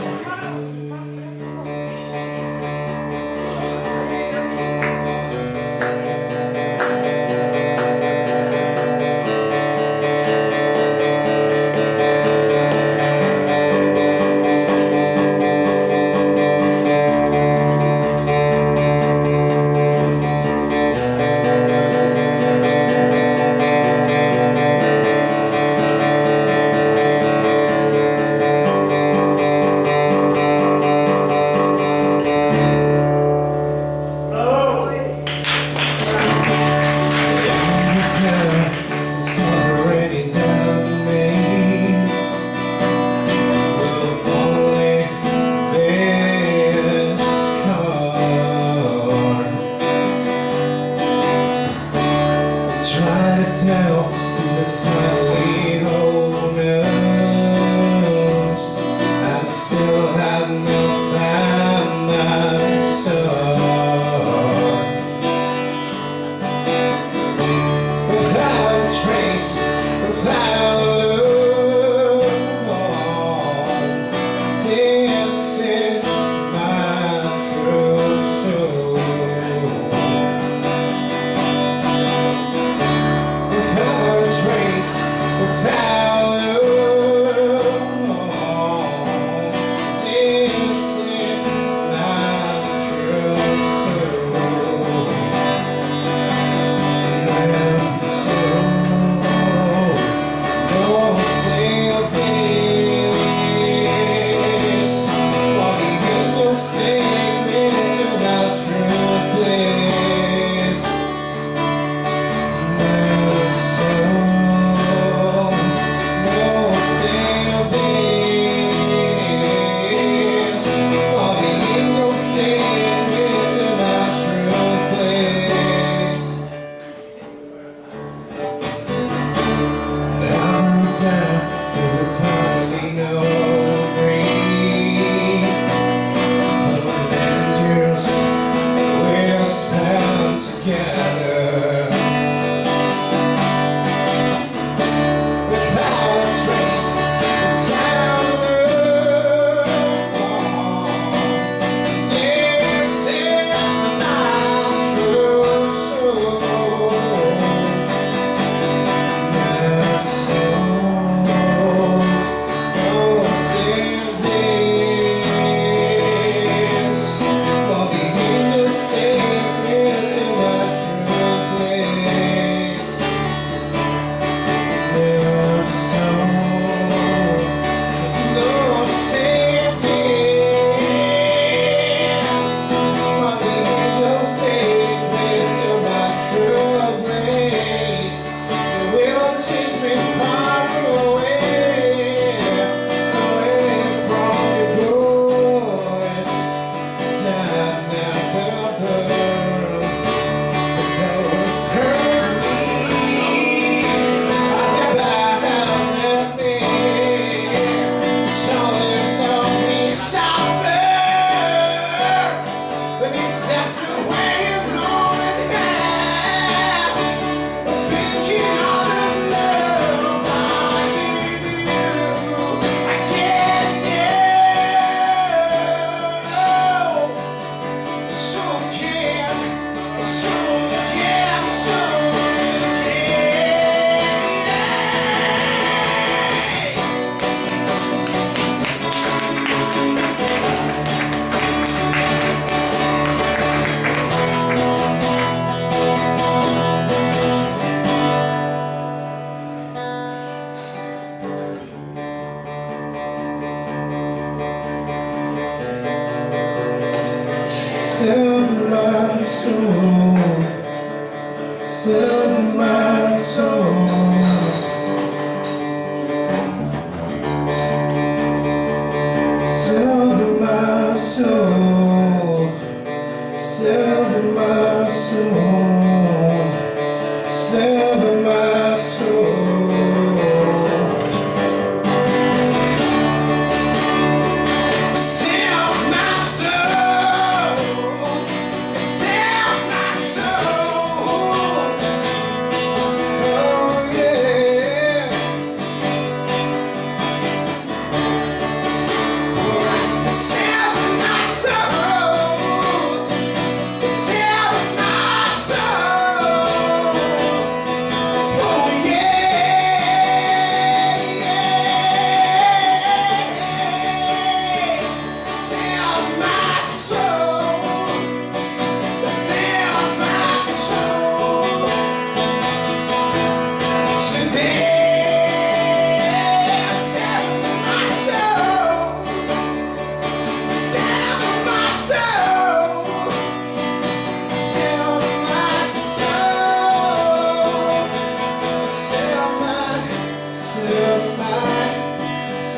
Come on, come on. this way. To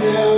still